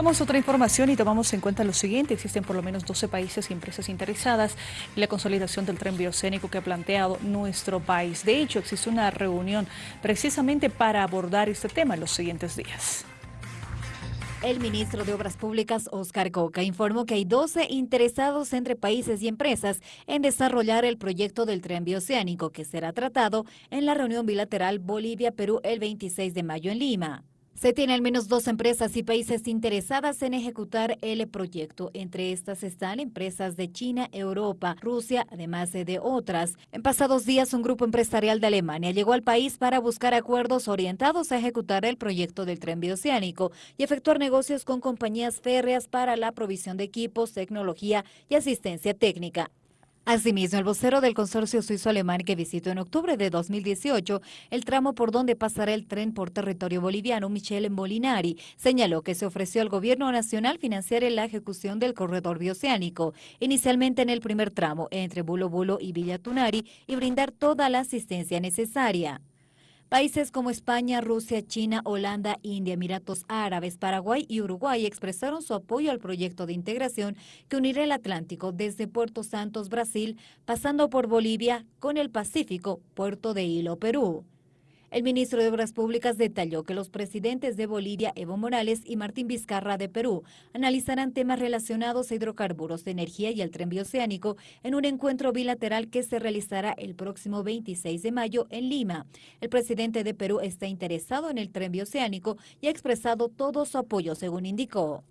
Vamos a otra información y tomamos en cuenta lo siguiente. Existen por lo menos 12 países y empresas interesadas en la consolidación del tren biocénico que ha planteado nuestro país. De hecho, existe una reunión precisamente para abordar este tema en los siguientes días. El ministro de Obras Públicas, Oscar Coca, informó que hay 12 interesados entre países y empresas en desarrollar el proyecto del tren bioceánico que será tratado en la reunión bilateral Bolivia-Perú el 26 de mayo en Lima. Se tiene al menos dos empresas y países interesadas en ejecutar el proyecto. Entre estas están empresas de China, Europa, Rusia, además de otras. En pasados días, un grupo empresarial de Alemania llegó al país para buscar acuerdos orientados a ejecutar el proyecto del tren bioceánico y efectuar negocios con compañías férreas para la provisión de equipos, tecnología y asistencia técnica. Asimismo, el vocero del consorcio suizo-alemán que visitó en octubre de 2018 el tramo por donde pasará el tren por territorio boliviano, Michele Molinari, señaló que se ofreció al gobierno nacional financiar la ejecución del corredor bioceánico, inicialmente en el primer tramo entre Bulo Bulo y Villa Tunari, y brindar toda la asistencia necesaria. Países como España, Rusia, China, Holanda, India, Emiratos Árabes, Paraguay y Uruguay expresaron su apoyo al proyecto de integración que unirá el Atlántico desde Puerto Santos, Brasil, pasando por Bolivia con el Pacífico, Puerto de Hilo, Perú. El ministro de Obras Públicas detalló que los presidentes de Bolivia, Evo Morales y Martín Vizcarra de Perú, analizarán temas relacionados a hidrocarburos de energía y el tren bioceánico en un encuentro bilateral que se realizará el próximo 26 de mayo en Lima. El presidente de Perú está interesado en el tren bioceánico y ha expresado todo su apoyo, según indicó.